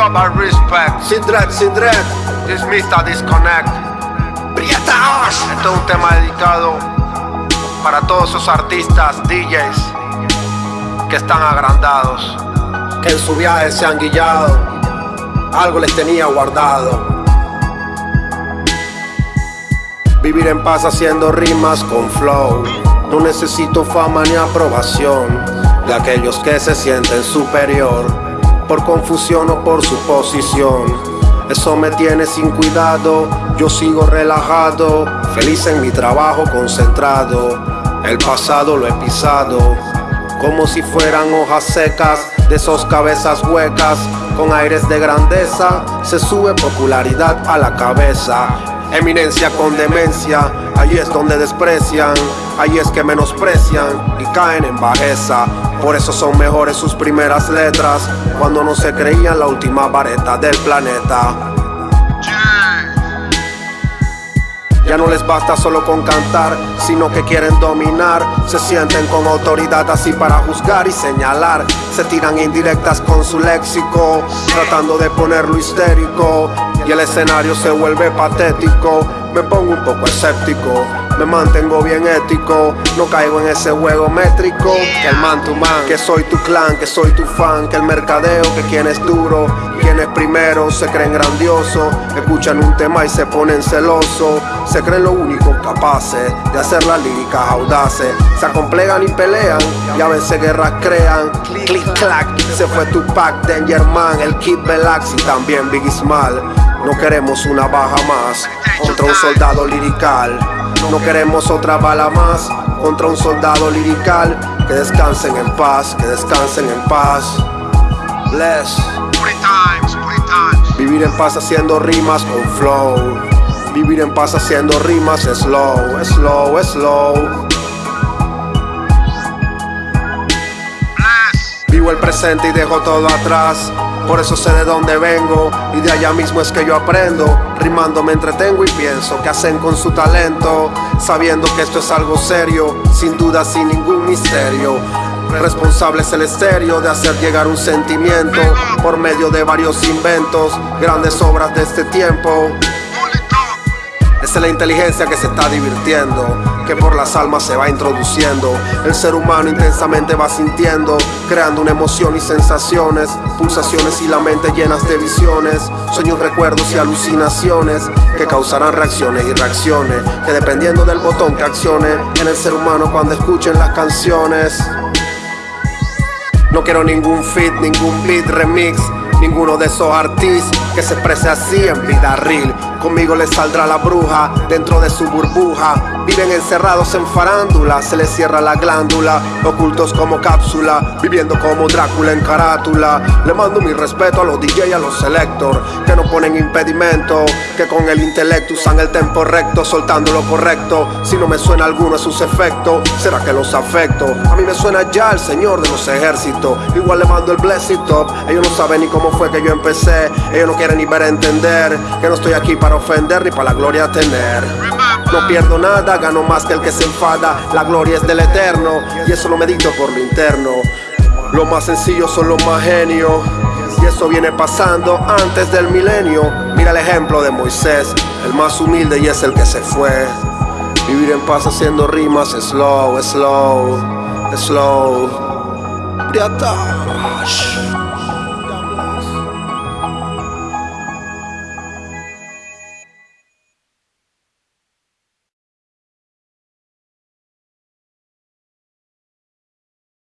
up and respect. Sin dread, sin dread. This Mr. Disconnect. Prieta Este es un tema dedicado para todos esos artistas, DJs que están agrandados. Que en su viaje se han guillado. Algo les tenía guardado. Vivir en paz haciendo rimas con flow. No necesito fama ni aprobación de aquellos que se sienten superior por confusión o por su posición. Eso me tiene sin cuidado, yo sigo relajado, feliz en mi trabajo concentrado. El pasado lo he pisado, como si fueran hojas secas de esos cabezas huecas. Con aires de grandeza se sube popularidad a la cabeza. Eminencia con demencia, ahí es donde desprecian, ahí es que menosprecian y caen en bajeza. Por eso son mejores sus primeras letras, cuando no se creían la última vareta del planeta. Ya no les basta solo con cantar, sino que quieren dominar. Se sienten con autoridad así para juzgar y señalar. Se tiran indirectas con su léxico, tratando de ponerlo histérico. Y el escenario se vuelve patético. Me pongo un poco escéptico, me mantengo bien ético. No caigo en ese juego métrico. Que el man tu man, que soy tu clan, que soy tu fan. Que el mercadeo, que quien es duro, quien es primero, se creen grandiosos. Escuchan un tema y se ponen celosos. Se creen lo único capaces de hacer las líricas audaces. Se acomplegan y pelean y a veces guerras crean. Click clack, se fue Tupac, Danger Man, el Kid Belax y también Biggie Small. No queremos una baja más contra un soldado lirical. No queremos otra bala más contra un soldado lirical. Que descansen en paz, que descansen en paz. Bless. Vivir en paz haciendo rimas con flow. Vivir en paz haciendo rimas slow, slow, slow. Vivo el presente y dejo todo atrás. Por eso sé de dónde vengo y de allá mismo es que yo aprendo. Rimando me entretengo y pienso qué hacen con su talento. Sabiendo que esto es algo serio, sin duda, sin ningún misterio. Responsable es el estéreo de hacer llegar un sentimiento por medio de varios inventos, grandes obras de este tiempo. Esa es la inteligencia que se está divirtiendo, que por las almas se va introduciendo. El ser humano intensamente va sintiendo, creando una emoción y sensaciones, pulsaciones y la mente llenas de visiones, sueños, recuerdos y alucinaciones que causarán reacciones y reacciones, que dependiendo del botón que accione en el ser humano cuando escuchen las canciones. No quiero ningún fit, ningún beat remix, ninguno de esos artistas que se exprese así en vida real. Conmigo les saldrá la bruja dentro de su burbuja. Viven encerrados en farándula, se les cierra la glándula, ocultos como cápsula, viviendo como Drácula en carátula. Le mando mi respeto a los DJ y a los selector, que no ponen impedimento, que con el intelecto usan el tempo recto, soltando lo correcto. Si no me suena alguno de sus efectos, será que los afecto. A mí me suena ya el señor de los ejércitos, igual le mando el blessing top. Ellos no saben ni cómo fue que yo empecé, ellos no quieren ni ver entender que no estoy aquí para ofender ni para la gloria tener. No pierdo nada, gano más que el que se enfada. La gloria es del eterno y eso lo medito por lo interno. Lo más sencillo son los más genios. Y eso viene pasando antes del milenio. Mira el ejemplo de Moisés, el más humilde y es el que se fue. Vivir en paz haciendo rimas, slow, slow, slow. Priatash.